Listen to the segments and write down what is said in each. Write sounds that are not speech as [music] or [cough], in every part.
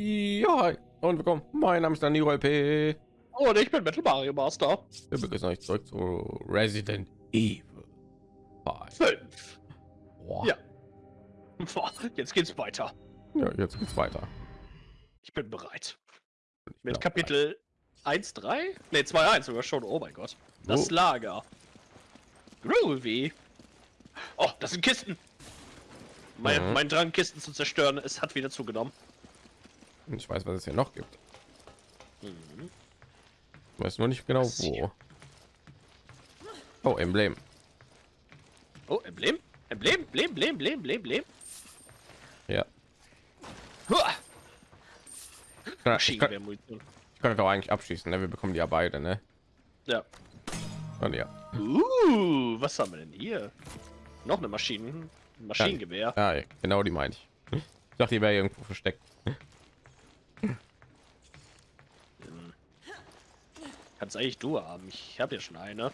Ja, hi und willkommen. Mein Name ist Danilo LP. Und ich bin Metal Mario Master. Wir begrüßen euch zurück zu Resident Evil 5. Fünf. Boah. Ja. Boah, Jetzt geht's weiter. ja, jetzt geht's weiter. Ich bin bereit. Ich bin Mit Kapitel 1, 3? Ne, 2, 1 sogar schon. Oh mein Gott. Das Oh. Lager. Groovy. Oh, das sind Kisten. Mein, Mhm. mein Drang, Kisten zu zerstören, es hat wieder zugenommen. Ich weiß, was es hier noch gibt. Mhm. Ich weiß nur nicht genau wo. Oh, Emblem. Oh, Emblem? Emblem? Emblem? Emblem? Emblem? Emblem? Emblem? Ja. Ich kann, ich kann, ich auch eigentlich abschließen. Ne? Wir bekommen die ja beide, ne? Ja. Und ja. Uh, was haben wir denn hier? Noch eine Maschinen Maschinengewehr. Ja, ja, genau die meine ich. Ich dachte, die wäre irgendwo versteckt. Kannst eigentlich du haben. Ich habe ja schon eine.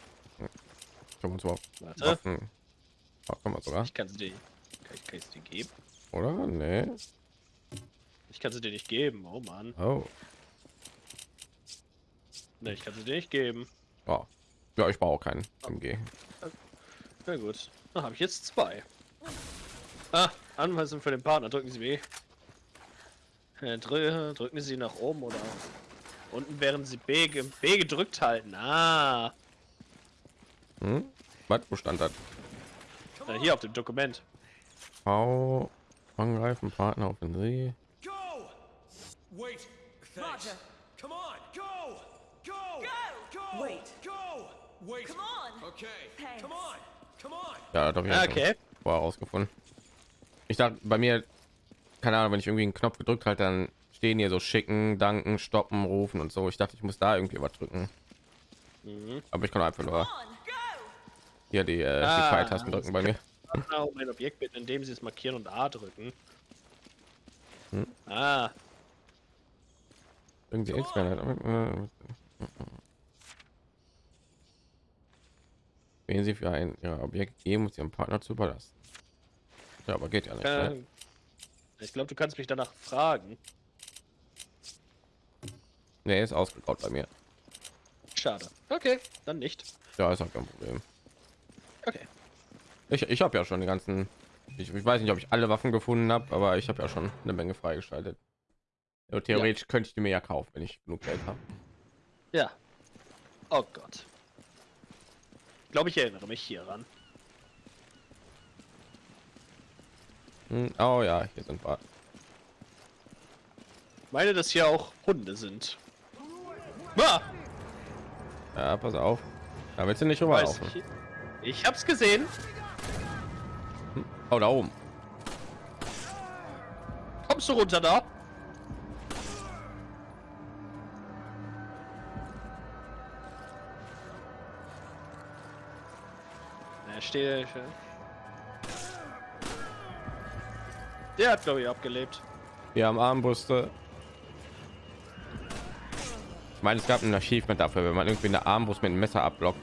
Wir uns überhaupt Warte, Waffen. Oh, kann man sogar, ich kann sie dir. Kann ich, kann ich sie dir geben? oder? Nee. Ich kann sie dir nicht geben. Oh Mann. Oh. Ne, ich kann sie dir nicht geben. oh. Ja, ich brauche keinen MG. Na gut. Dann habe ich jetzt zwei. Ah, Anweisung für den Partner. Drücken Sie B. Äh, drü drücken Sie nach oben oder unten, während Sie B, ge B gedrückt halten. Ah, Hm? Was? Wo stand das? äh, hier auf dem Dokument. V angreifen, Partner auf den See. Go! Wait. Roger. Come on. Go. Go. Go. Go. Wait. Go. Wait. Come on. Okay. Thanks. Come on. Come on. Ja, doch Ah, okay. vorher rausgefunden. Ich dachte, bei mir, keine Ahnung, wenn ich irgendwie einen Knopf gedrückt halt, dann stehen hier so schicken, danken, stoppen, rufen und so. Ich dachte, ich muss da irgendwie was drücken. Mhm. Aber ich kann einfach nur hier die, äh, die Ah, Pfeiltasten drücken bei mir. Partner um ein Objekt bitten, indem Sie es markieren und A drücken. Hm. Ah, Irgendwie externe. Wählen Sie für ein Ihr Objekt geben, muss Ihrem Partner zu überlassen. Ja, aber geht ja nicht. äh, Ne? ich glaube, du kannst mich danach fragen. Nee, ist ausgegraut bei mir. Schade. Okay, dann nicht. Ja, ist auch kein Problem. Okay. Ich, ich habe ja schon die ganzen. Ich, ich weiß nicht, ob ich alle Waffen gefunden habe, aber ich habe ja schon eine Menge freigeschaltet. Ja, theoretisch könnte ich die mir ja kaufen, wenn ich genug Geld habe. Ja. Oh Gott. Ich glaube, ich erinnere mich hieran. Hm, oh ja, hier sind wir. Ich meine, dass hier auch Hunde sind. Ah, Ja, pass auf. Da willst du nicht rüberlaufen. ich. ich hab's gesehen. Oh, da oben. Kommst du runter da? Er steht. Der hat, glaube ich, abgelebt. Wir haben Armbrüste. Ich meine, es gab ein Achievement dafür, wenn man irgendwie eine Armbrust mit einem Messer abblockt.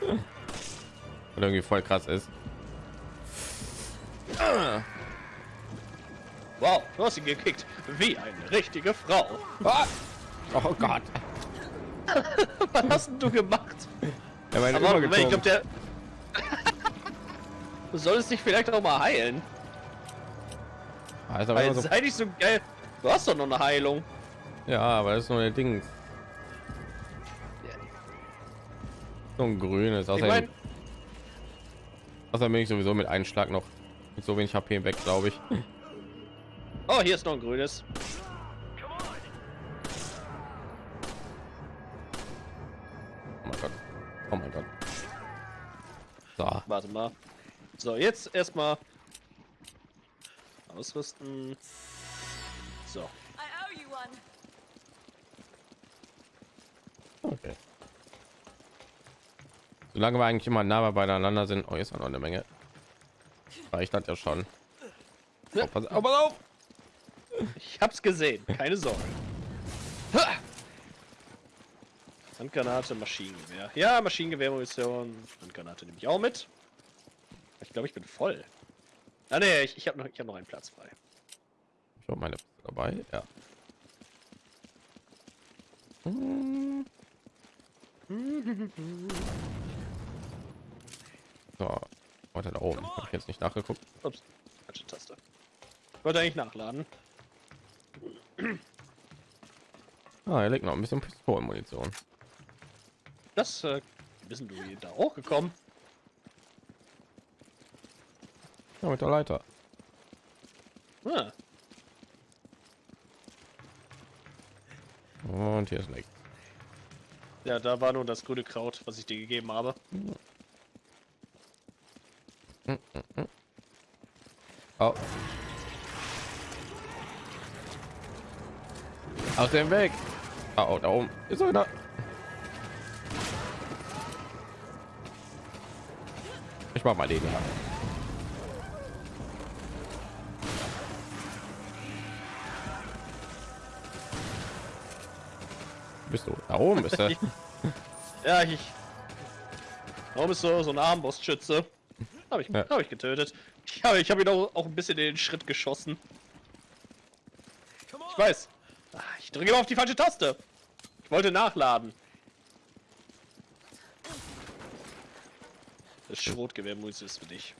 Und irgendwie voll krass ist. Wow, du hast ihn gekickt. Wie eine richtige Frau. Ah! Oh Gott. Was hast du gemacht? Er war Aber ich übergezogen. glaube, der. du solltest dich vielleicht auch mal heilen. Immer Weil so, sei nicht so geil. Du hast doch noch eine Heilung. Ja, aber das ist nur ein Ding. So ein grünes. Ich Außerdem, meine, außerdem bin ich sowieso mit einem Schlag noch mit so wenig HP weg, glaube ich. oh, hier ist noch ein grünes. Oh mein Gott. Oh mein Gott. So. Warte mal. So, jetzt erstmal ausrüsten. So. Okay. Solange wir eigentlich immer nah beieinander sind, oh, jetzt noch eine Menge. Reicht das ja schon. Oh, pass, oh, pass auf! Ich hab's gesehen. Keine Sorge. Ha! Handgranate, Maschinengewehr. Ja, Maschinengewehrmunition. Handgranate nehme ich auch mit. Ich glaube, ich bin voll. Ah ne, ich, ich habe noch, ich hab noch einen Platz frei. Ich hab meine dabei. Ja. Hm. So, weiter da oben. Habe ich jetzt nicht nachgeguckt. Ups, falsche Taste. Wollte eigentlich nachladen. [clears throat] Ah, er legt noch ein bisschen Pistolenmunition. Das, äh, denn du da hochgekommen? Ja, mit der Leiter. Ah, Und hier ist nichts. Ja, da war nur das grüne Kraut, was ich dir gegeben habe. Oh. Aus dem Weg. Ah, oh, da oben ist einer. Ich mach mal den ja. Bist du da oben? Bist du? [laughs] Ja, ich. Warum ist so so ein Armbrustschütze? Habe ich, Ja. habe ich getötet. Ich habe, ich habe ihn auch, auch ein bisschen in den Schritt geschossen. Ich weiß. Ah, Ich drücke immer auf die falsche Taste. Ich wollte nachladen. Das Schrotgewehrmunition ist für dich.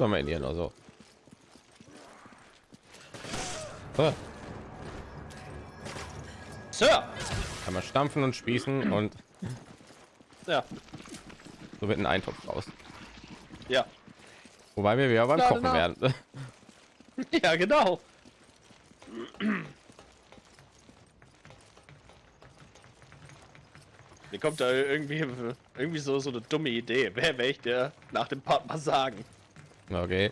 Oder mal in ihr so. Ah, Sir! kann man stampfen und spießen und Ja, so wird ein Eintopf raus. ja. Wobei wir wieder beim Lade Kochen nach. werden. [laughs] Ja, genau. Mir kommt da irgendwie, irgendwie so, so eine dumme Idee. Wer werde ich dir nach dem Part mal sagen? Okay.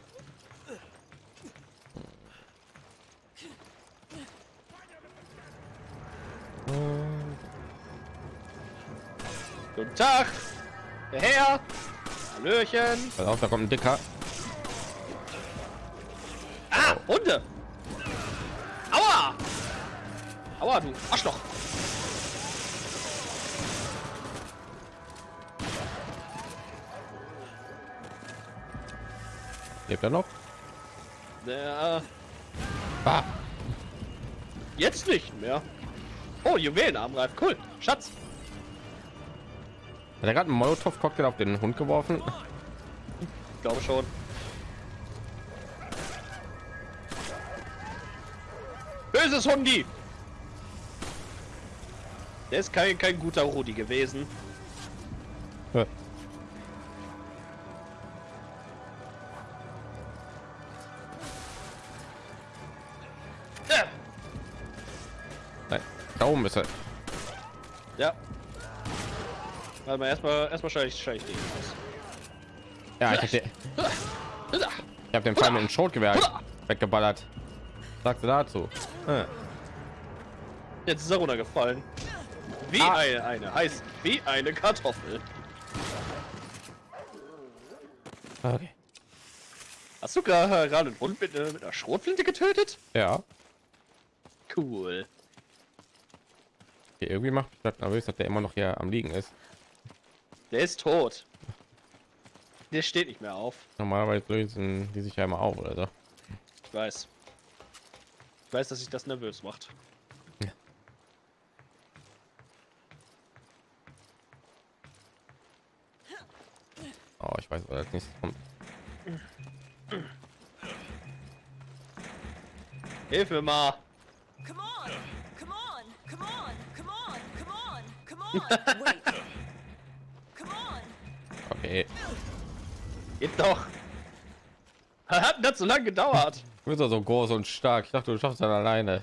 Guten Tag! Der Herr! Hallöchen! Pass auf, da kommt ein dicker. Ah, Hunde! Aua! Aua, du Arschloch! Lebt er noch? Der, Ah, jetzt nicht mehr. Oh, Juwelenarmreif, cool. Schatz. hat er gerade einen Molotow-Cocktail auf den Hund geworfen? Ich glaube schon. Böses Hundi! Der ist kein, kein guter Rudi gewesen. Oben ist er. ja. Warte mal, erstmal, erstmal schalte ich, ich den aus. Ja, ich habe den, ich hab den Pfeil mit dem Schrotgewehr weggeballert. Sagte dazu. Ah, Jetzt ist er runtergefallen. Wie Ah. eine, eine, heißt wie eine Kartoffel. Okay. Hast du gerade gerade einen Hund mit, äh, mit einer Schrotflinte getötet? Ja. Cool. Okay, irgendwie macht mich das nervös, dass der immer noch hier am liegen ist. Der ist tot. Der steht nicht mehr auf. Normalerweise lösen die sich ja immer auf oder so. Ich weiß. Ich weiß, dass sich das nervös macht. Oh, ich weiß, was als nächstes kommt. Hilf mir mal. Okay. Geht doch. Hat das so lange gedauert? Du bist doch so groß und stark. Ich dachte, du schaffst das alleine.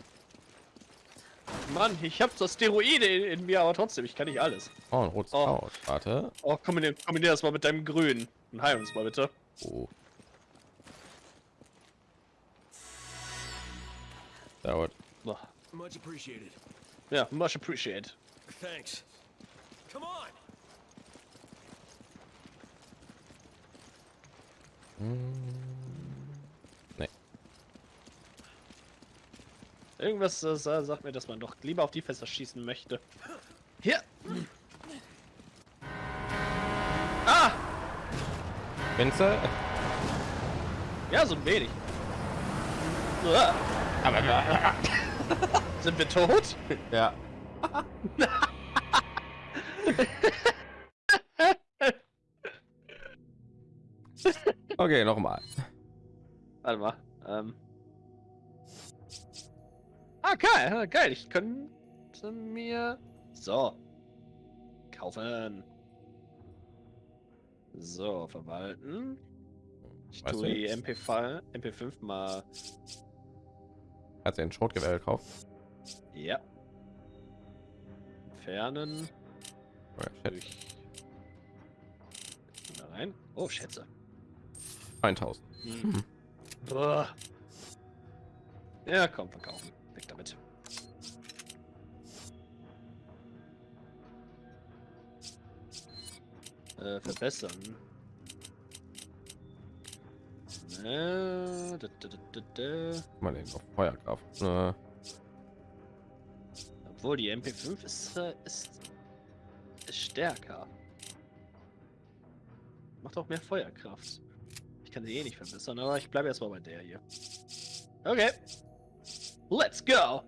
Mann, ich hab so Steroide in, in mir, aber trotzdem, ich kann nicht alles. Oh, ein rotes Oh. Kraut. Warte. Oh, kombinier, kombinier das mal mit deinem Grün. Und heil uns mal bitte. Oh. Dauert. Oh, Much appreciated. Ja, much appreciated. Thanks. Come on. Nee. Irgendwas äh, sa- sagt mir, dass man doch lieber auf die Fässer schießen möchte. Hier! Ah! Vinze? Ja, so ein wenig. Aber Sind wir tot? ja. [laughs] [laughs] okay, nochmal. Warte mal. Ähm. Ah, geil, ah, geil. Ich könnte mir. So. Kaufen. So, verwalten. Ich Weißt tue die jetzt? MP5, MP5 mal. Hat sie ein Schrotgewehr gekauft? Ja. Entfernen. Oh. Durch. Da rein. Oh, Schätze. 1000. Hm. Boah. Ja, komm, verkaufen. Weg damit. Äh, verbessern. Äh, da, da, da, mal den auf Feuerkraft. Äh, Obwohl die MP5 ist, äh, ist, ist stärker. Macht auch mehr Feuerkraft. Ich kann sie eh nicht verbessern, aber ich bleibe erstmal bei der hier. Okay. Let's go!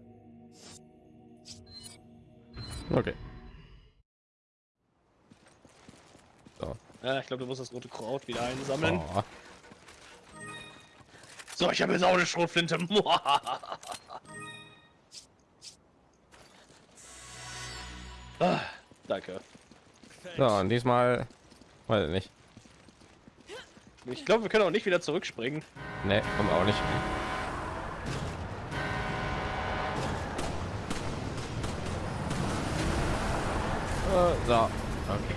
okay. Ja, ich glaube, du musst das rote Kraut wieder einsammeln. Oh, So, ich habe jetzt auch eine Schrotflinte. [laughs] ah, danke. So, und diesmal, weiß ich nicht. Ich glaube, wir können auch nicht wieder zurückspringen. Ne, kommen auch nicht. So, okay.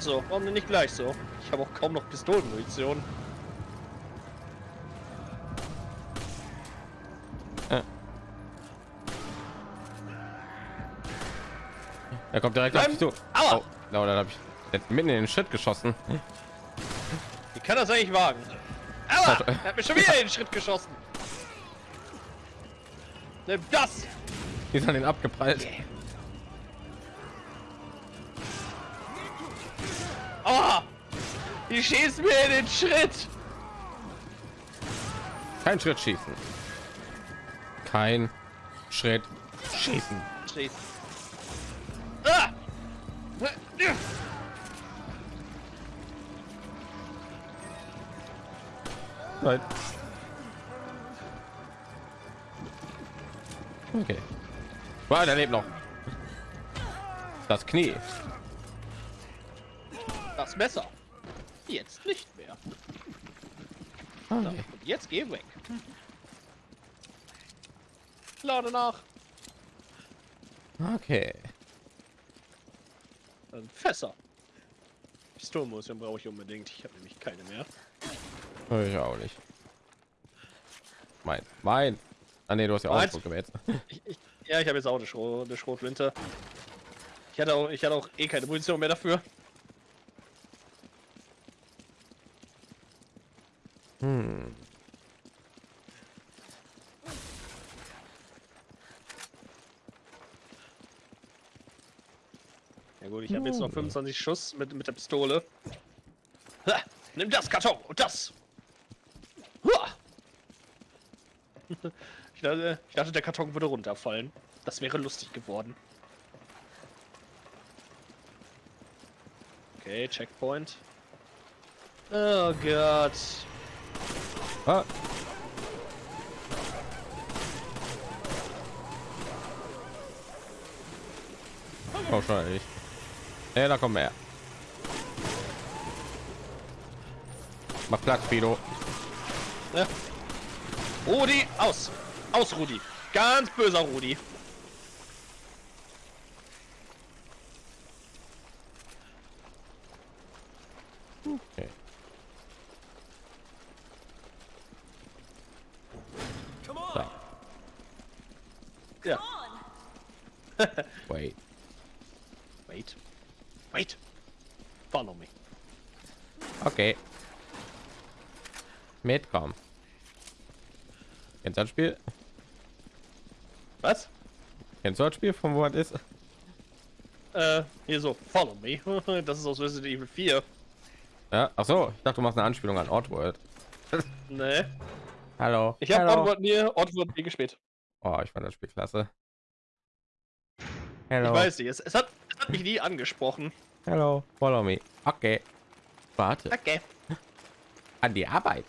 So, warum denn nicht gleich so? Ich habe auch kaum noch Pistolenmunition. Er kommt direkt auf Bleiben. dich zu. Aua. Oh, dann habe ich mitten in den Schritt geschossen. Wie kann das eigentlich wagen? Aua! Er hat mir schon wieder den Schritt geschossen. Nimm das! Die an den abgeprallt. Aua! Die schießen mir in den Schritt! Kein Schritt schießen. Kein Schritt schießen. Schießen. Ah! Nein. Okay. Wow, der lebt noch. Das Knie. Das Messer. Jetzt nicht mehr. So, Okay. und jetzt geh weg. Lade nach. okay. Ähm, Fässer. Pistolenmunition brauche ich unbedingt. Ich habe nämlich keine mehr. Ich auch nicht. Mein, mein. Ah nee, du hast ja auch gewählt. [laughs] Ja, ich habe jetzt auch eine, Schro eine Schrotflinte. Ich hatte auch, ich hatte auch eh keine Munition mehr dafür. Hm. Gut, ich habe jetzt noch 25 Schuss mit, mit der Pistole. Ha, nimm das Karton und das. [laughs] Ich dachte, ich dachte, der Karton würde runterfallen. Das wäre lustig geworden. Okay, Checkpoint. Oh Gott. Ah. Oh, Ja, da kommen mehr. Mach Platz, Fido. Ja. Rudi, aus. Aus, Rudi. Ganz böser Rudi. Okay. Come on. So. Ja. On. Wait. Wait. Wait. Follow me. Okay. Mitkommen. Kennst du das Spiel? Was? Kennst du das Spiel, von wo es ist? Äh, hier so, follow me. [laughs] Das ist aus Resident Evil 4. Ja, ach so, ich dachte, du machst eine Anspielung an Oddworld. [laughs] Nee. Hallo. Ich habe. Oddworld nie, Oddworld nie gespielt. Oh, ich fand das Spiel klasse. Ich Hello. weiß nicht, es, es, hat, es hat mich nie angesprochen. Hello. Follow me. Okay. Warte. Okay. An die Arbeit.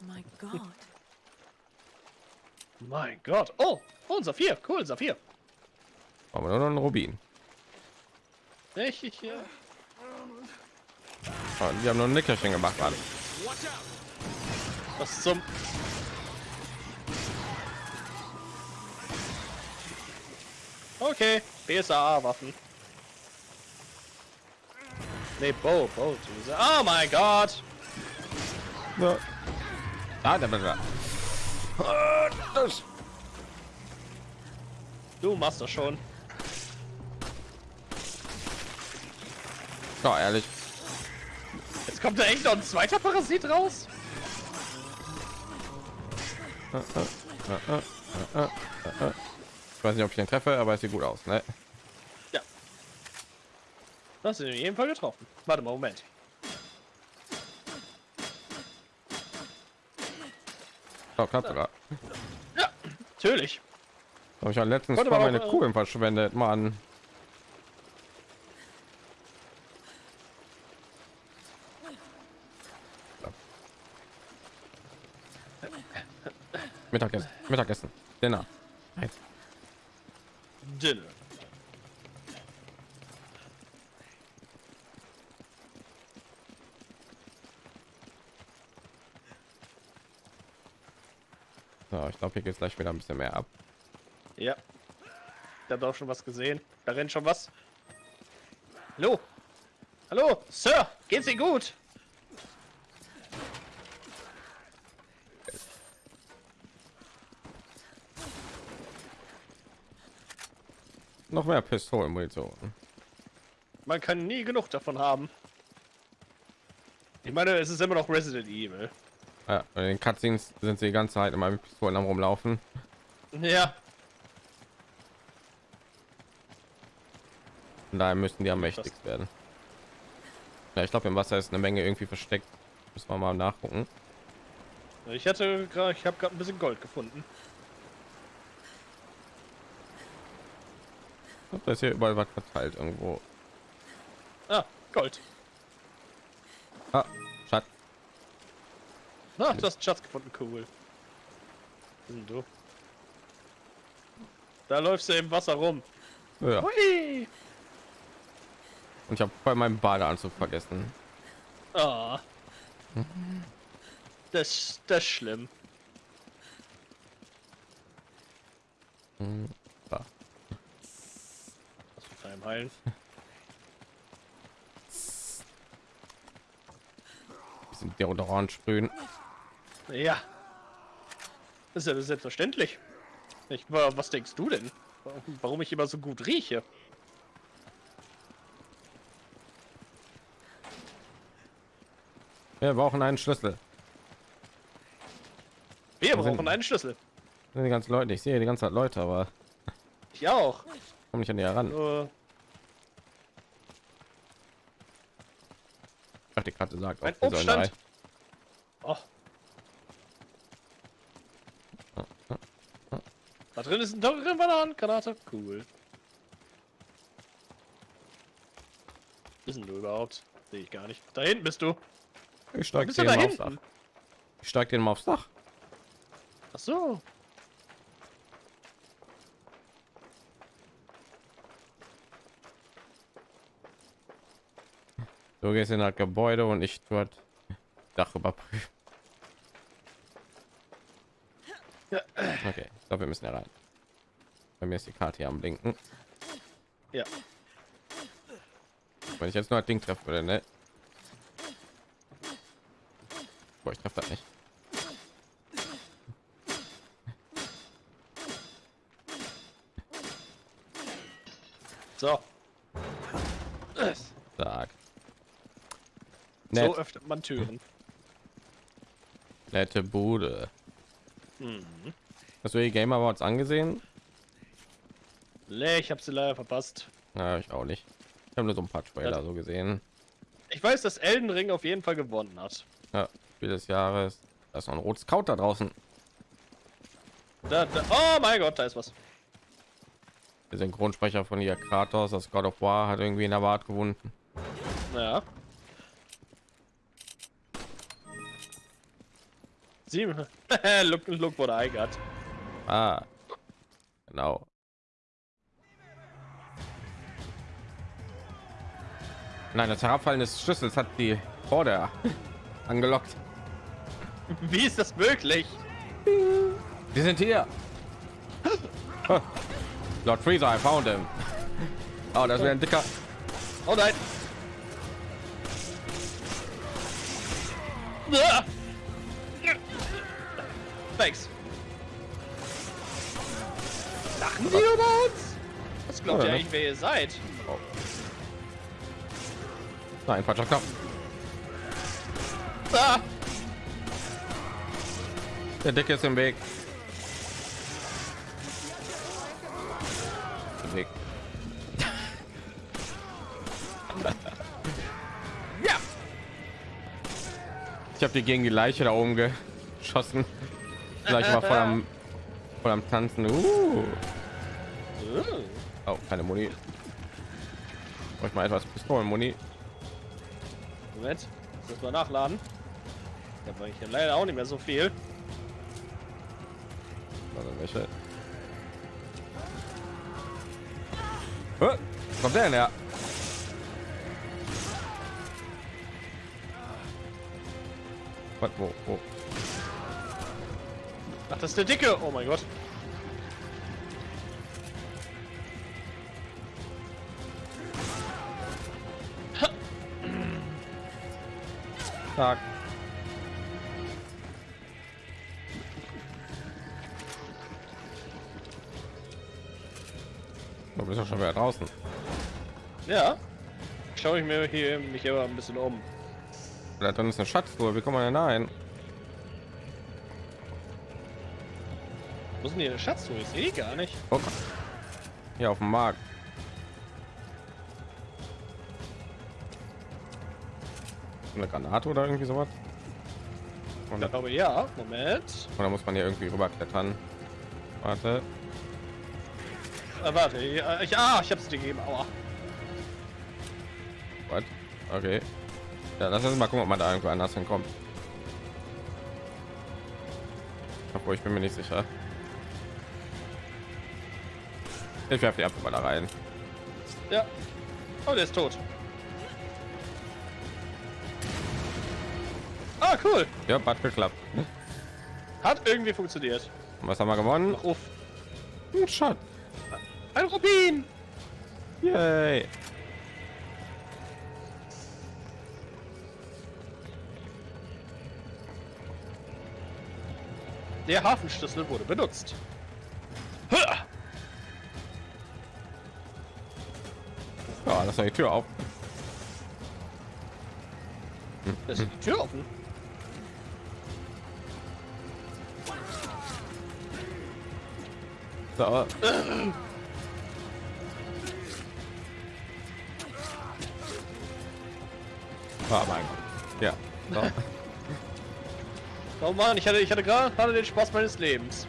My God. Mein Gott. Oh, oh, ein Saphir. Cool, Saphir. Brauchen wir nur noch einen Rubin. Ich, ich, ja. Oh, die haben nur ein Nickerchen gemacht, out! Was zum... Okay, BSAA-Waffen. Nee, Bow, Bow. Oh mein Gott! Ja. Ah, da bin ich. Du machst das schon. Oh, ehrlich. Jetzt kommt da echt noch ein zweiter Parasit raus? Ich weiß nicht, ob ich den treffe, aber es sieht gut aus, ne? Ja. Das ist in jedem Fall getroffen. Warte mal, Moment. Oh, klappt sogar. Ja, natürlich. Habe ich ja letztens Warte mal meine äh, Kugeln verschwendet, Mann. Mittagessen, Mittagessen, Dinner. Dinner. So, ich glaube, hier geht es gleich wieder ein bisschen mehr ab. Ja. Ich habe auch schon was gesehen. Da rennt schon was. Hallo? Hallo, Sir, geht's Ihnen gut? Noch mehr Pistolenmunition. Man kann nie genug davon haben. Ich meine, es ist immer noch Resident Evil. Ja, in den Cutscenes sind sie die ganze Zeit immer mit Pistolen am rumlaufen. Ja, Von daher müssten die am mächtigst werden. Ja, ich glaube, im Wasser ist eine Menge irgendwie versteckt. Müssen wir mal nachgucken. ich hatte gerade, ich habe gerade ein bisschen Gold gefunden. Ich glaube, da ist hier überall was verteilt irgendwo. Ah, Gold. Ah. Na, du hast einen Schatz gefunden, cool. Sind du? Da läufst du im Wasser rum. Ja. Hui! Und ich habe bei meinem Badeanzug vergessen. Ah. Das, das ist schlimm. Da. Was mit Heilen? Bisschen Deodorant sprühen. Ja. Das ist ja selbstverständlich. Ich, wa- was denkst du denn? Warum- ich immer so gut rieche? Wir brauchen einen Schlüssel. Wir Wo sind- brauchen einen Schlüssel. Sind die ganzen Leute. Ich sehe die ganze Zeit Leute, aber [laughs] Ich auch. komme nicht an die heran. Ich dachte gerade gesagt, Ein die Obststand. Oh. Drin ist ein drin Bananengranate. Cool. Bist denn du überhaupt? Sehe ich gar nicht. Da hinten bist du. Ich Bist du den da mal aufs Dach. Ich steige den mal aufs Dach. Ach so. Du gehst in das Gebäude und ich dort Dach überprüfen. Okay, ich glaube, wir müssen ja rein. Bei mir ist die Karte hier am Blinken. Ja. Wenn ich jetzt nur das Ding treffen würde, ne? Boah, ich treffe das nicht. So. Sag. So öffnet man Türen. nette Bude. Mhm. Hast du die Game Awards angesehen? Nee, ich hab sie leider verpasst. Ja, ich auch nicht. Ich habe nur so ein paar Trailer Also- so gesehen. Ich weiß, dass Elden Ring auf jeden Fall gewonnen hat. Ja, Spiel des Jahres. Da ist noch ein rotes Kraut da draußen. Da, da, oh mein Gott, da ist was. Der Synchronsprecher von ihr Kratos, das God of War, hat irgendwie in der Wart gewonnen. Ja. Sieben. [laughs] look, look what I got. Ah, genau. Nein, das Herabfallen des Schlüssels hat die Horde angelockt. Wie ist das möglich? Die sind hier. Oh. Lord Freezer, I found him. Oh, das wäre ein dicker. Oh nein. Thanks. Lachen Sie über uns? Was glaubt Ja, ihr ne? eigentlich, wer ihr seid? Nein, falscher Knopf. Ah! Der Dicke ist im Weg. Im Weg. [laughs] Ja! Ich habe die gegen die Leiche da oben geschossen. Gleich mal voll am, voll am Tanzen. Uh. Oh, keine Muni. Brauche ich mal etwas Pistolenmuni. Moment, muss mal nachladen. Da war ich ja leider auch nicht mehr so viel. Also welche? Hä? Wo kommt der denn her? Was, wo, wo? Ach, das ist der Dicke. Oh mein Gott. Tag. Du bist doch schon wieder draußen. Ja. Schaue ich mir hier mich aber ein bisschen um. Da drin ist eine Schatztruhe. Wie kommt man denn da hin? Wo hier der Schatztruhe? Ich sehe die gar nicht. Guck. Hier auf dem Markt. Eine Granate oder irgendwie sowas? Und Ich glaube ja. Moment. Oder muss man hier irgendwie rüberklettern? Warte. Äh, warte. Ich, ich, ah, ich hab's dir gegeben. Aua. What? Okay. Ja, lass uns mal gucken, ob man da irgendwo anders hinkommt. Obwohl, ich bin mir nicht sicher. Ich werfe die einfach mal da rein. Ja. Oh, der ist tot. Ah, cool. Ja, hat geklappt. Hat irgendwie funktioniert. Und was haben wir gewonnen? Uff. Ein Shot. Ein Rubin. Yay. Der Hafenschlüssel wurde benutzt. Ja, lass doch die Tür auf. Ist die Tür offen. So. Ah, mein Gott. Ja. So. Oh Mann, ich hatte, ich hatte gerade den Spaß meines Lebens.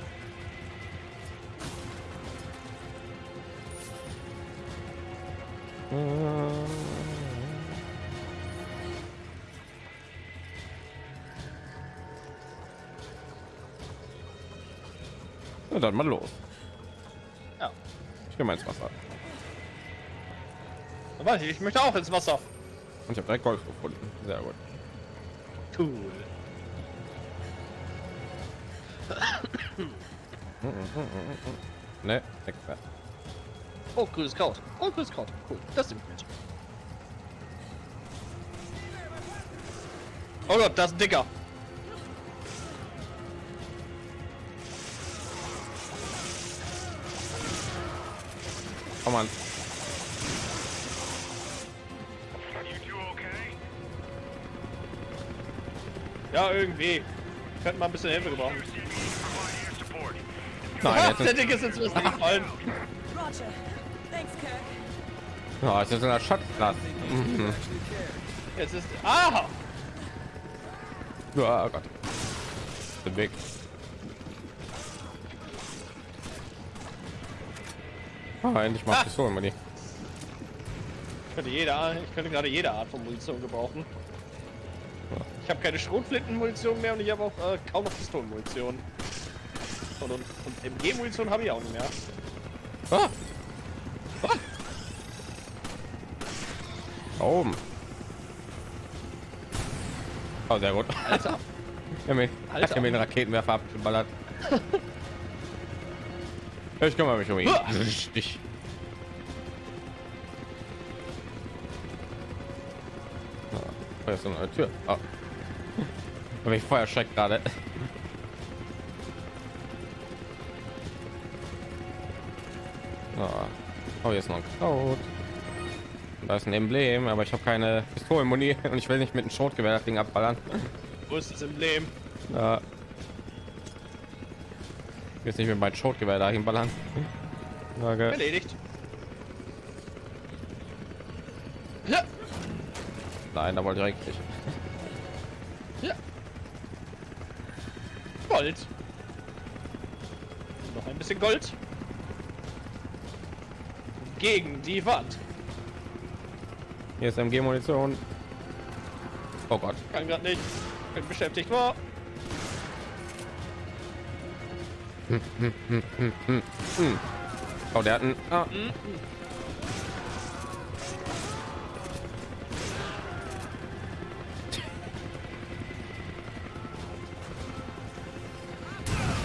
Na, Aber ich, ich möchte auch ins Wasser. Und ich habe direkt Golf gefunden. Sehr gut. Cool. [coughs] Ne, extra. Oh, grünes Kraut. Oh, grünes Kraut. Cool. Das nimmt mit. Oh Gott, das ist ein Dicker. Komm an. Ja, irgendwie. Könnte mal ein bisschen Hilfe gebrauchen. Nein, jetzt [laughs] der ist, Dicke ist Wasser gefallen. Ja, jetzt ist in der Schatzplatz. Jetzt ist. Ah! Ja, oh Gott. Bin weg. Ah, endlich mal Ah. Pistolen, Manni. Ich könnte, jede, Art- ich könnte gerade jede Art von Munition gebrauchen. Ich habe keine Schrotflintenmunition mehr und ich habe auch äh, kaum noch Pistolenmunition. Und, und, und MG-Munition habe ich auch nicht mehr. Ah. Ah. Da oben. Oh, sehr gut. Alter, [laughs] Ja, mir, Alter. hat er mir den Raketenwerfer abgeballert. ich kümmere mich um ihn. Uah. Richtig. Ah, Da ist eine Tür. Oh. Aber ich vorher schreckt gerade. Oh, ist noch ein Kraut. Und Da ist ein Emblem, aber ich habe keine Pistolenmuni [laughs] und ich will nicht mit einem Schrotgewehr das Ding abballern. wo ist das Emblem? Ja. Ich will jetzt nicht mit meinem Schrotgewehr dahin ballern. Sage, Erledigt. Nein, da wollte ich eigentlich. nicht. Gold. Noch ein bisschen Gold. Gegen die Wand. Hier ist MG-Munition. Oh Gott. Kann gerade nicht. Bin beschäftigt war. Oh, der hat einen. Ah.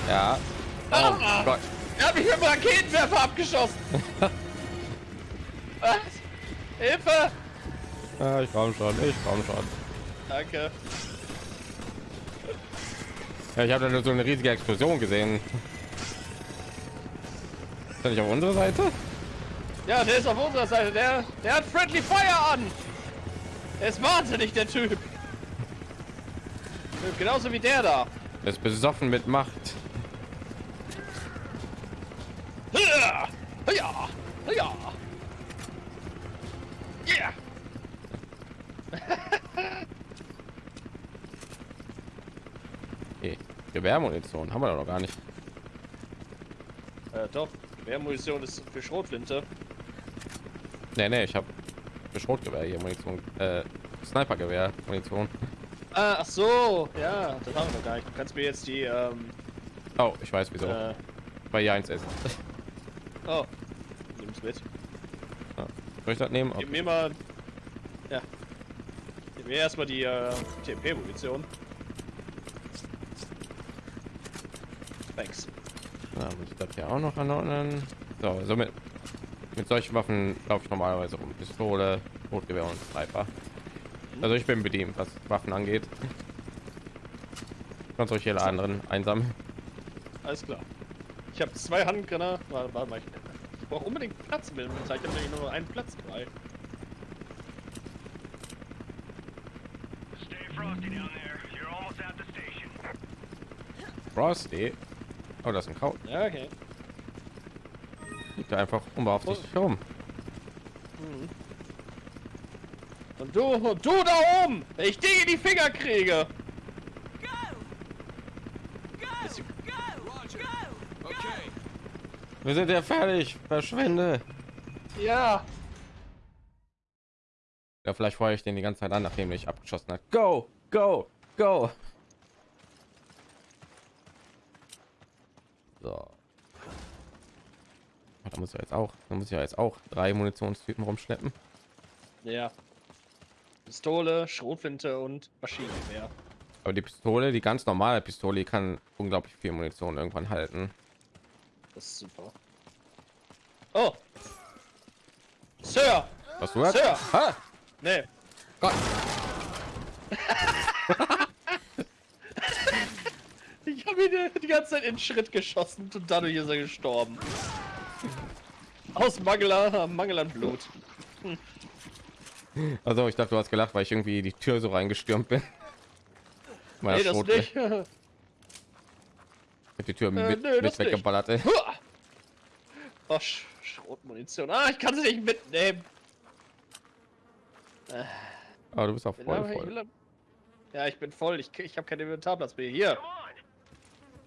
Ja. Oh Gott. Er hat mich mit dem Raketenwerfer abgeschossen. [laughs] Was? Hilfe! Ja, ich komm schon, ich komm schon. Danke. Ja, ich habe da nur so eine riesige Explosion gesehen. Ist er nicht auf unserer Seite? Ja, der ist auf unserer Seite. Der, der hat Friendly Fire an. Er ist wahnsinnig, der Typ. Genauso wie der da. Er ist besoffen mit Macht. Ja, ja, ja. Yeah. Okay. Gewehrmunition haben wir doch noch gar nicht. Äh, doch. Munition ist für Schrotflinte. Nee, nee, ich habe für Schrotgewehr hier Munition. Äh, Snipergewehr Munition. Ah, ach so. Ja, das haben wir noch gar nicht. Du kannst mir jetzt die, ähm, Oh, ich weiß wieso. äh, Weil hier eins ist. [laughs] oh. Nimm's mit. Soll ich das nehmen? Gib Okay. mir mal. Ja. Gib mir erstmal die äh, TP-Munition. Thanks. Ja, muss ich das hier auch noch anordnen. So, somit mit solchen Waffen laufe ich normalerweise um Pistole, Rotgewehr und Sniper. Also ich bin bedient, was Waffen angeht. Kannst euch alle anderen einsammeln. Alles klar. Ich habe zwei Handgranaten. Warte, warte mal. Ich, ich brauche unbedingt Platz mit dem Inventar. Ich habe nämlich nur einen Platz frei. Stay frosty down there. You're almost at the station. Frosty. Oh, das ist ein Kraut. Ja, okay. Liegt da einfach unbeaufsichtigt herum. Und du, und du da oben! Wenn ich dich in die Finger kriege! Wir sind ja fertig. Verschwinde. Ja! Ja, vielleicht feuere ich den die ganze Zeit an, nachdem ich abgeschossen hat. Go, go, go. So. Da muss ja jetzt auch, da muss ich ja jetzt auch drei Munitionstypen rumschleppen. Ja. Pistole, Schrotflinte und Maschinengewehr. Aber die Pistole, die ganz normale Pistole, die kann unglaublich viel Munition irgendwann halten. Das ist super. Oh! Sir! Was du hast? Sir! Ha! Nee. Gott. [laughs] Ich habe ihn die- ganze Zeit in Schritt geschossen und dadurch ist er gestorben. Aus Mangel an, Mangel an Blut. Also ich dachte, du hast gelacht, weil ich irgendwie die Tür so reingestürmt bin. [laughs] Meiner Nee, das Schrot- nicht. Ich hab die Tür mit, nö, das mit weggeballert. Ey. Oh, Sch Schrotmunition. Ah, ich kann sie nicht mitnehmen. Aber du bist auch voll voll. will Ja, ich bin voll. Ich, ich habe keinen Inventarplatz mehr. Hier.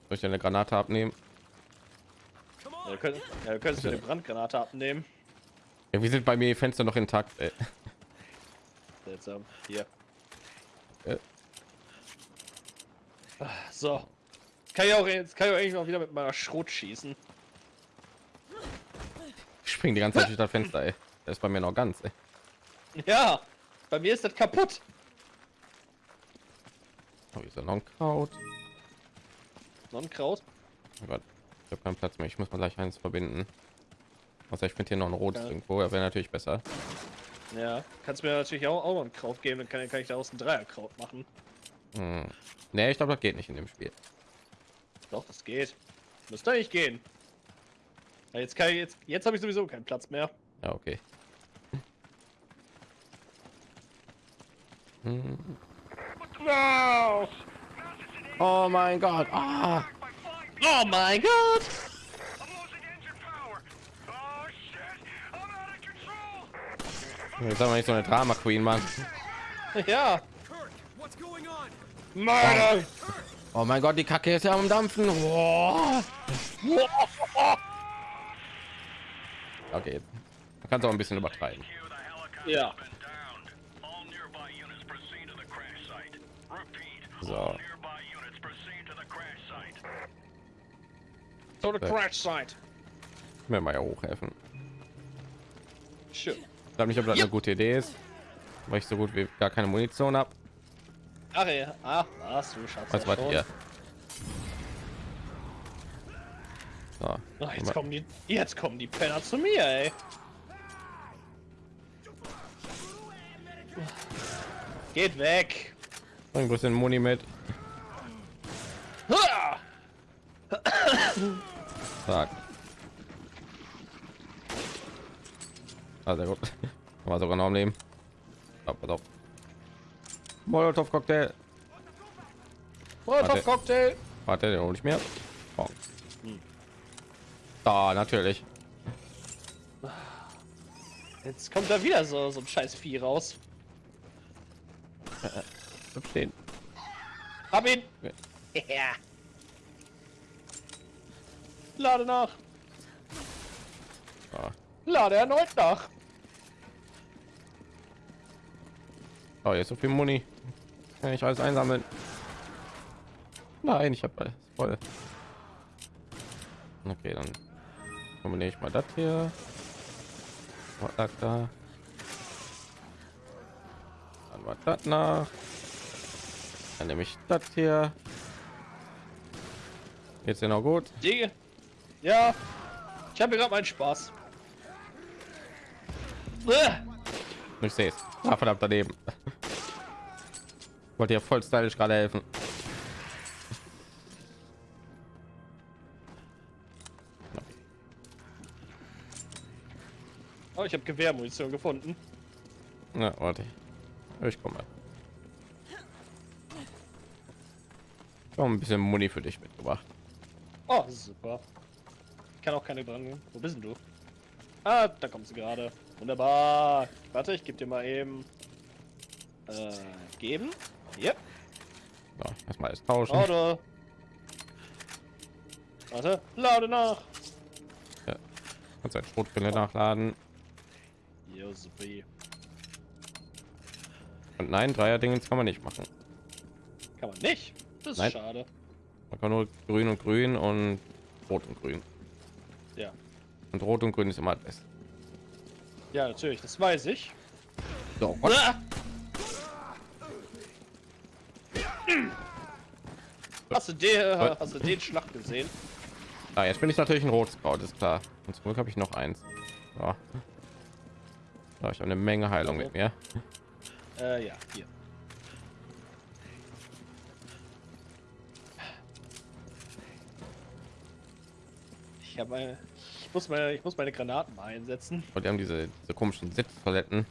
Soll ich dir eine Granate abnehmen? Ja, du könntest, ja, du könntest mir die Brandgranate abnehmen. Ja, wie sind bei mir die Fenster noch intakt? Ey. Seltsam. Hier. Äh. Ah, So. Kann ich auch jetzt kann ich auch eigentlich noch wieder mit meiner Schrot schießen. Ich spring die ganze Zeit durch das Fenster. Ey. Das ist bei mir noch ganz. Ey. Ja. Bei mir ist das kaputt. Oh, ist ja noch ein Kraut. Sonnenkraut. Oh Gott, ich habe keinen Platz mehr. Ich muss mal gleich eins verbinden. Also ich finde hier noch ein rotes Ja. irgendwo. Er wäre natürlich besser. Ja. Kannst mir natürlich auch, auch noch ein Kraut geben, dann kann, kann ich daraus ein Dreierkraut machen. Hm. Nee, ich glaube, das geht nicht in dem Spiel. Doch, das geht. Müsste eigentlich gehen. Ja, jetzt kann ich jetzt, jetzt habe ich sowieso keinen Platz mehr. Ja, okay. Hm. Oh mein Gott. Ah. Oh mein Gott! I'm losing engine power. Oh shit! I'm out of control. Jetzt haben wir nicht so eine Drama Queen, Mann. Ja. Mörder! Oh mein Gott, die Kacke ist ja am Dampfen. Boah. Okay, jetzt kannst auch ein bisschen übertreiben. Ja. So. To the crash site. Mir mal ja hochhelfen. Schön. Ich glaube nicht, ob das eine gute Idee ist, weil ich so gut wie gar keine Munition habe. Ach ja. Ach, was du schaffst Was hier? So, Ach, jetzt kommen die, jetzt kommen die Penner zu mir, ey. Geht weg. bring ein bisschen Muni mit. Ha! Ah, sehr gut. [laughs] War sogar noch am Leben. Auf. Molotov Cocktail. Molotov Cocktail. Warte, den hole ich mir. Oh. Da, natürlich. Jetzt kommt da wieder so, so ein scheiß Vieh raus. Bleib Stehen. Hab ihn. Ja. Ja. Lade nach. Ah. Lade erneut nach. Oh, ist so viel Muni. Kann ich alles einsammeln? Nein, ich habe alles voll. Okay, dann kombiniere ich mal das hier. Mal das da. Dann war das nach. Dann nehme ich das hier. Jetzt noch gut. Ja. Ich habe gerade meinen Spaß. Äh. Ich sehe es. Ah, verdammt daneben. Wollte ja voll stylisch gerade helfen. Oh, ich habe Gewehrmunition gefunden. Na, warte. Ich komme. Komm, ein bisschen Muni für dich mitgebracht. Oh, super. Ich kann auch keine dran. Wo bist denn du? Ah, da kommst du gerade. Wunderbar. Warte, ich gebe dir mal eben. Äh, geben. Hier. So, erstmal alles tauschen. Auto. Warte, lade nach. Kannst ein Schrotfinde nachladen. Jo, super. Und nein, Dreier-Dingens kann man nicht machen. Kann man nicht. Das ist Nein. schade. Man kann nur grün und grün und rot und grün. Ja. Und rot und grün ist immer das Beste. Ja, natürlich, das weiß ich. So, Gott. Ah! Hast du den, Was? hast du den Schlag gesehen? Ah, jetzt bin ich natürlich ein rotes Kraut, ist klar. Und zum Glück habe ich noch eins. So, ich habe eine Menge Heilung mit mir. Äh, ja, hier. Ich habe meine, ich muss meine, ich muss meine Granaten mal einsetzen. Und die haben diese, diese komischen Sitztoiletten.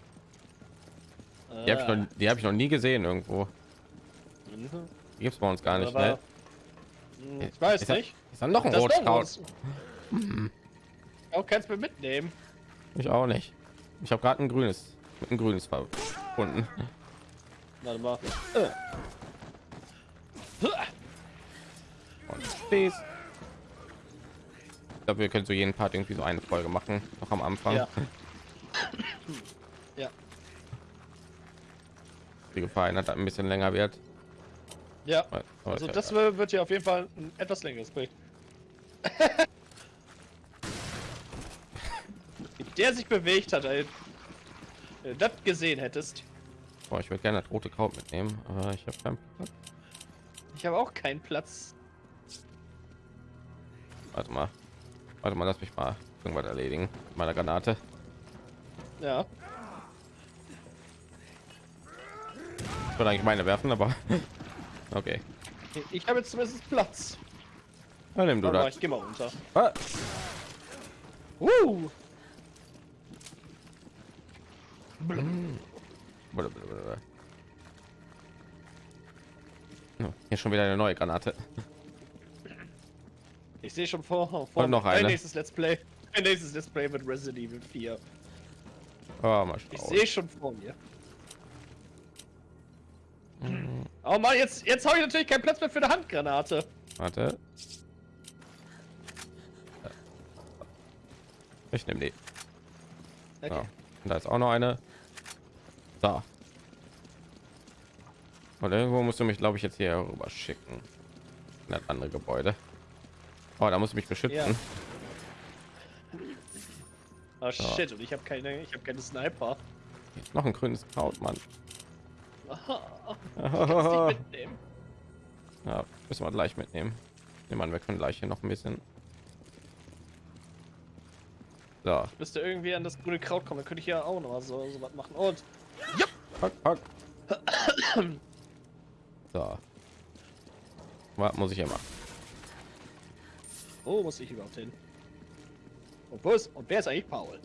Die habe ich, noch- die hab ich noch nie gesehen irgendwo. mhm. Die gibt es bei uns gar nicht. Aber- Ne? Hm, Ich weiß ist da, nicht. Ist dann noch ein Das rotes doch Kraut? was. Auch kannst du mir mitnehmen. Ich auch nicht. Ich habe gerade ein grünes mit ein grünes verbunden. Warte mal. Und. Ich glaube, wir können so jeden Part irgendwie so eine Folge machen, noch am Anfang. Ja. Ja. Die Gefahr hat ein bisschen länger wird. Ja. Also ich- das wird wird ja auf jeden Fall ein etwas längeres Bild. Wie [laughs] der sich bewegt hat, ey. Wenn du das gesehen hättest. Boah, ich würde gerne das rote Kraut mitnehmen, aber ich habe keinen Platz. Ich habe auch keinen Platz. Warte mal. Warte mal, lass mich mal irgendwas erledigen. mit Meiner Granate. Ja. Ich würde eigentlich meine werfen, aber [laughs] okay. Ich habe jetzt zumindest Platz. Dann nimm du das. ich geh mal runter. Ah, Uh. Oh, Hier schon wieder eine neue Granate. Ich sehe schon vor, vor noch mein eine. nächstes Let's Play. Mein nächstes Let's Play mit Resident Evil 4. Oh, mal Ich sehe schon vor mir. Oh Mann, jetzt, jetzt habe ich natürlich keinen Platz mehr für eine Handgranate. Warte. Ich nehme die. Okay. Ja. Und da ist auch noch eine. Da. Und irgendwo musst du mich, glaube ich, jetzt hier rüber schicken. In das andere Gebäude. Oh, da muss ich mich beschützen. Ja. Oh shit, und ich habe keine, ich habe keine Sniper. Ist noch ein grünes Kraut, Mann. [laughs] [laughs] Mitnehmen. Ja, müssen wir gleich mitnehmen. Nehmen wir, wir können gleich hier noch ein bisschen. So, Müsste irgendwie an das grüne Kraut kommen, dann könnte ich ja auch noch so, so was machen. Und Pack, pack. [coughs] So. Was muss ich hier machen? Wo muss ich überhaupt hin? Und ist, und wer ist eigentlich Paul?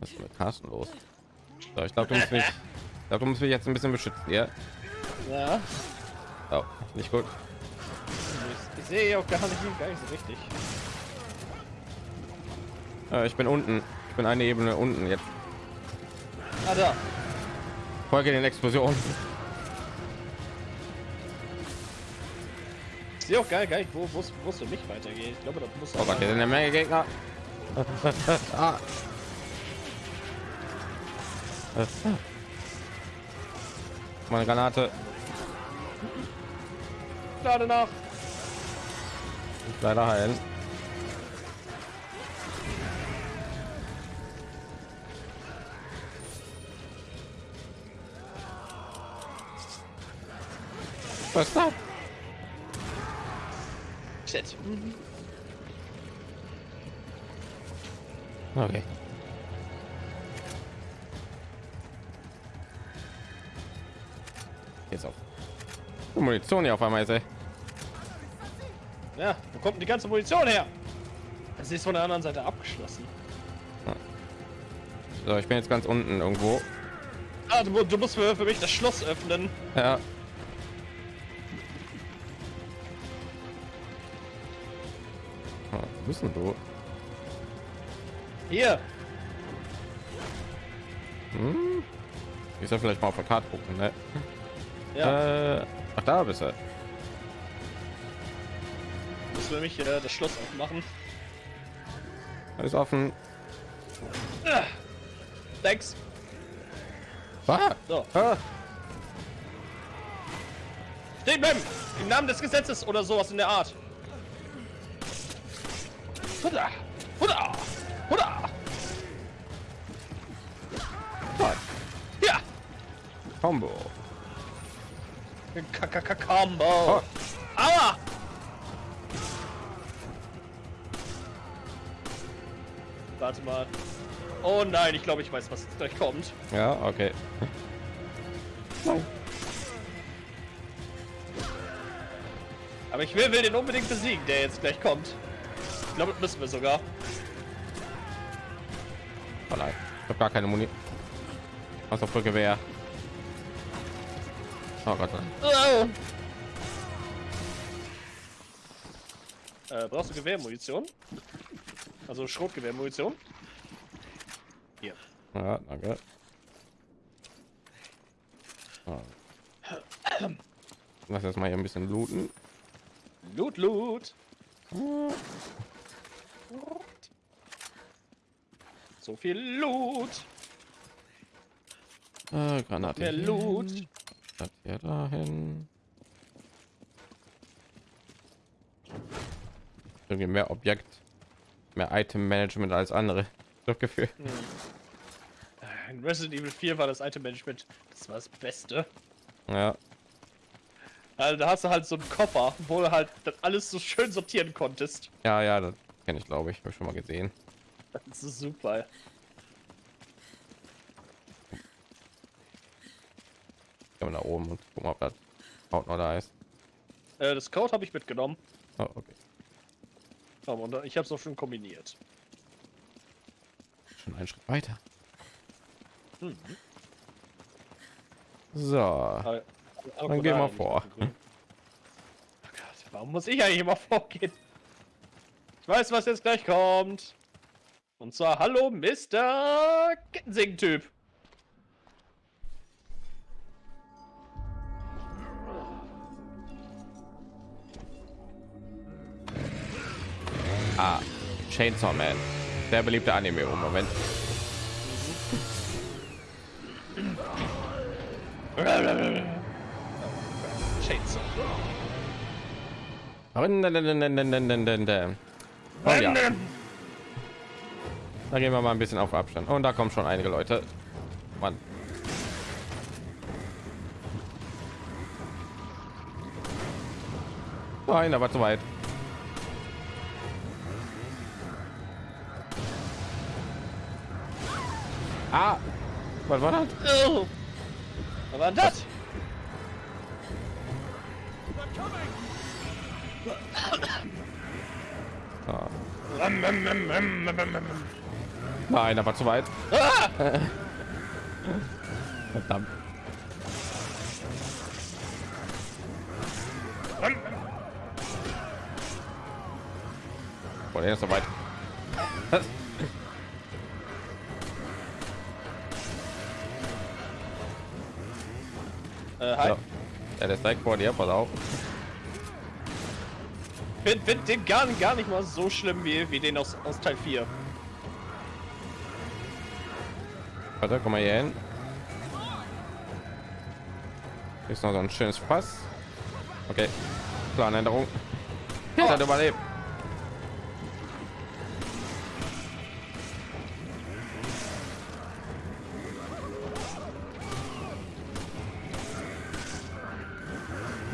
Was ist mit Carsten los? So, ich glaube, du musst mich, ich glaube, du musst mich jetzt ein bisschen beschützen, ja? Ja, Oh, nicht gut. ich, ich sehe auch gar nicht, gar nicht so richtig. Äh, ich bin unten. Ich bin eine Ebene unten jetzt. Ah, da. Folge den Explosionen. Sehe auch gar, gar nicht, wo wo es für mich weitergeht. Ich glaube, da muss Oh hier sind eine Menge Gegner. [laughs] ah. Meine Granate. gerade nach. Leider heilen. Was ist Shit. Okay. Jetzt auf. Oh, Munition hier auf einmal ist, ey. Ja, wo kommt die ganze Munition her? Das ist von der anderen Seite abgeschlossen. So, ich bin jetzt ganz unten irgendwo. Ah, du, du musst für, für mich das Schloss öffnen. Ja. Bist denn du? Hier. Hm? Ich soll vielleicht mal auf der Karte gucken, ne? Ja, Äh, ach, da bist du. musst für mich äh, das Schloss aufmachen. Alles offen. Thanks. Ah, So, ah. stehen bleiben! Im Namen des Gesetzes oder sowas in der Art. Combo. K-K-K-Combo! Oh, Aua! Warte mal. Oh nein, ich glaube, ich weiß, was jetzt gleich kommt. ja, okay. Aber ich will, will den unbedingt besiegen, der jetzt gleich kommt. Ich glaube, das müssen wir sogar. Oh nein, ich habe gar keine Muni. Was auf für Oh Gott. nein. Äh, brauchst du Gewehrmunition? Also Schrotgewehrmunition? Hier. Ja, danke. Lass jetzt mal hier ein bisschen looten. Loot, Loot. So viel Loot. Äh, Granate. Mehr. Loot. Das hier dahin. Irgendwie mehr Objekt, mehr Item Management als andere. [laughs] Das Gefühl. In Resident Evil 4 war das Item Management, das war das Beste. Ja, Also da hast du halt so einen Koffer, wo du halt das alles so schön sortieren konntest. ja, ja, das kenne ich, glaube ich, habe ich schon mal gesehen. Das ist super. Gehen wir nach oben und gucken, ob das haut noch da ist. Äh, das Code habe ich mitgenommen. Oh, okay. Aber und ich habe es auch schon kombiniert. Schon einen Schritt weiter. Mhm. So. Aber- Dann geh mal vor. Oh Gott, warum muss ich eigentlich immer [laughs] vorgehen? Ich weiß, was jetzt gleich kommt. Und zwar, hallo, Mr. Kettensing-Typ. Ah, Chainsaw Man. Sehr beliebte Anime im Moment. Chainsaw. Oh ja. Da gehen wir mal ein bisschen auf Abstand. Und da kommen schon einige Leute. Mann. Nein, aber zu weit. Ah, was war das? Oh. Was war das? Ah. Nein, aber zu weit. Ah! Verdammt. Boah, der ist so weit. Äh, hi. Ja. ja, der ist direkt vor dir, pass auf. Find, find den gar, gar nicht mal so schlimm wie, wie den aus, aus Teil 4. Warte, komm mal hier hin. Hier ist noch so ein schönes Fass. Okay, Planänderung. Er hat überlebt.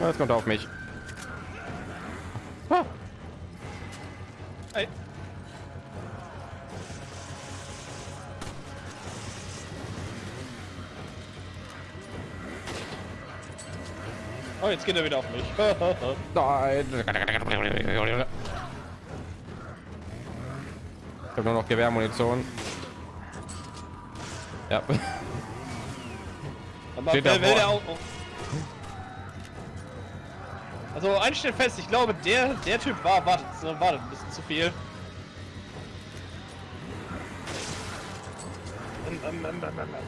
Jetzt kommt er auf mich. Ah, Hey. Oh, jetzt geht er wieder auf mich. [laughs] Nein. Ich habe nur noch Gewehrmunition. Ja. Aber Steht will, will der auch, auch. Also einstellen fest, ich glaube der der Typ war wartet, wartet ein bisschen zu viel.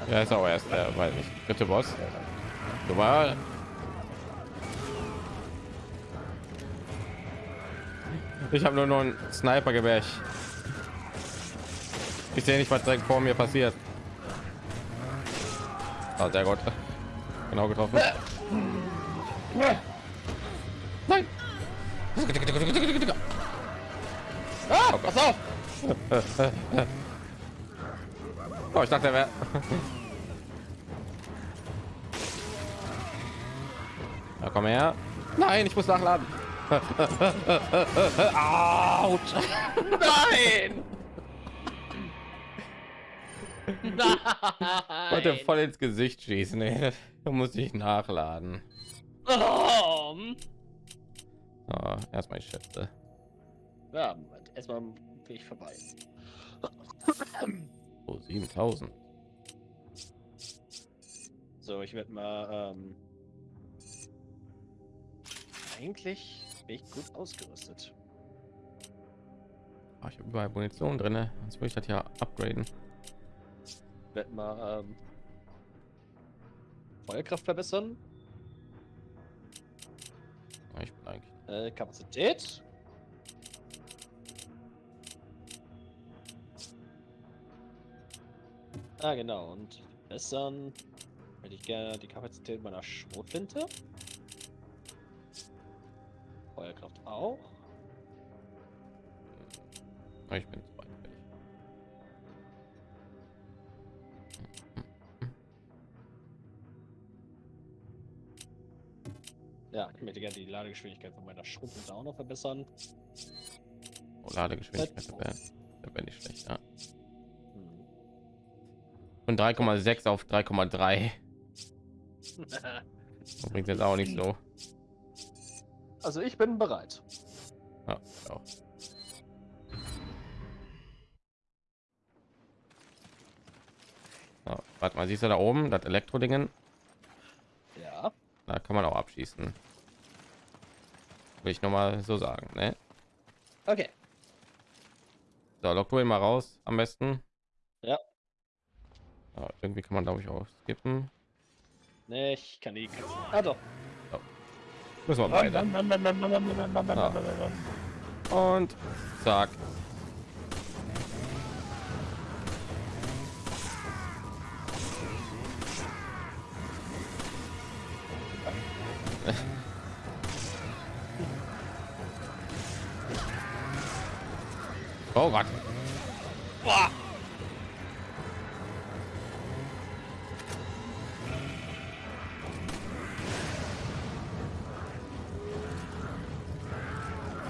Ja, ist auch erst der, weiß nicht, dritte Boss. Du war. Ich habe nur noch ein Sniper-Gewehr. Ich, ich sehe nicht, was direkt vor mir passiert. Ah, sehr gut. Genau getroffen. Oh, ich dachte, er wäre. Na, komm her. Nein, ich muss nachladen. [laughs] Autsch. Nein! Wollte Nein! voll ins Gesicht schießen. Ey. Da muss ich nachladen. Oh. Oh, erstmal ich schätze. Ja, erstmal ich vorbei. Oh, 7000. So, ich werde mal. Ähm, eigentlich bin ich gut ausgerüstet. Oh, ich habe überall Munition drin. Sonst würde ich das ja upgraden. Werd mal. Ähm, Feuerkraft verbessern. Ich bin eigentlich. Äh, Kapazität. Ah, genau. Und verbessern hätte ich gerne die Kapazität meiner Schrotflinte. Feuerkraft auch. Ja, Ich bin zu weit. Ja, ich möchte gerne die Ladegeschwindigkeit von meiner Schrotflinte auch noch verbessern. Oh, Ladegeschwindigkeit, da wär nicht schlecht. Ja. Von 3,6 auf 3,3 Das [laughs] bringt jetzt auch nicht so. also ich bin bereit. Ja, auch. So, warte mal, siehst du da oben das Elektrodingen? Ja. Da kann man auch abschießen. Will ich noch mal so sagen, ne? Okay. So, lock du ihn mal raus, am besten. Ja. Ja, irgendwie kann man, glaube ich, auch skippen. Ne, ich kann die Katze. Ah doch. Müssen wir beide. Und zack. [laughs] Oh Gott. Boah.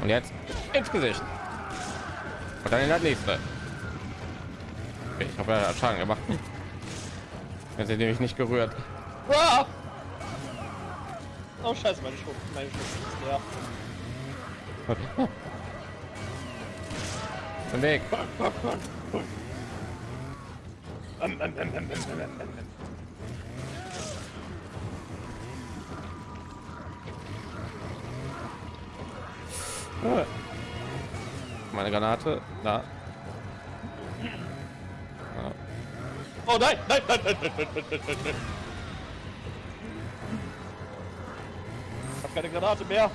Und jetzt ins Gesicht. Und dann in das nächste. Ich habe ja Schaden gemacht. [laughs] Jetzt sind nämlich nicht gerührt. Ah! Oh scheiße, meine Schrot, meine Schrot ist leer. Im Weg. Meine Granate. Na. Oh nein, nein, nein, nein, nein, nein, nein, nein. Ich habe keine Granate mehr.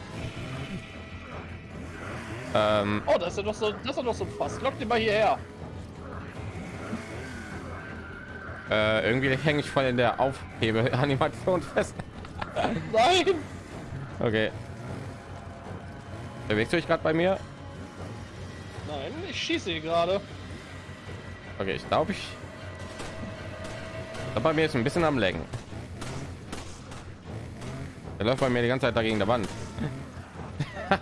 Ähm. Oh, das ist ja doch so, das ist ja doch so fast. Fass. Lock den mal hierher. Äh, irgendwie hänge ich voll in der Aufhebe-Animation fest. Nein! Okay. Bewegst du dich gerade bei mir? Nein, ich schieße gerade. Okay, ich glaube ich. glaub, bei mir ist ein bisschen am Lenken. Er läuft bei mir die ganze Zeit dagegen der Wand. [laughs]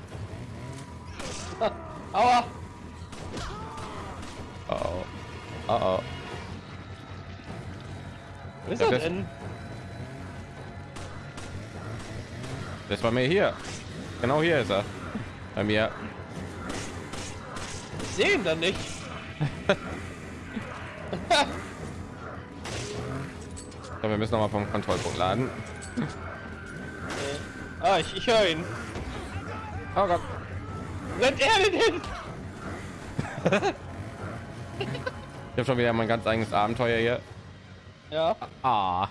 Aua! Oh oh. Oh oh. Ist er das- denn? Das war mir hier. Genau hier ist er. Bei mir. Ich sehe ihn dann nicht. So, wir müssen noch mal vom Kontrollpunkt laden. Äh, ah, ich, ich höre ihn. Oh Gott. Rennt er denn hin? Ich habe schon wieder mein ganz eigenes Abenteuer hier. Ja. Ah.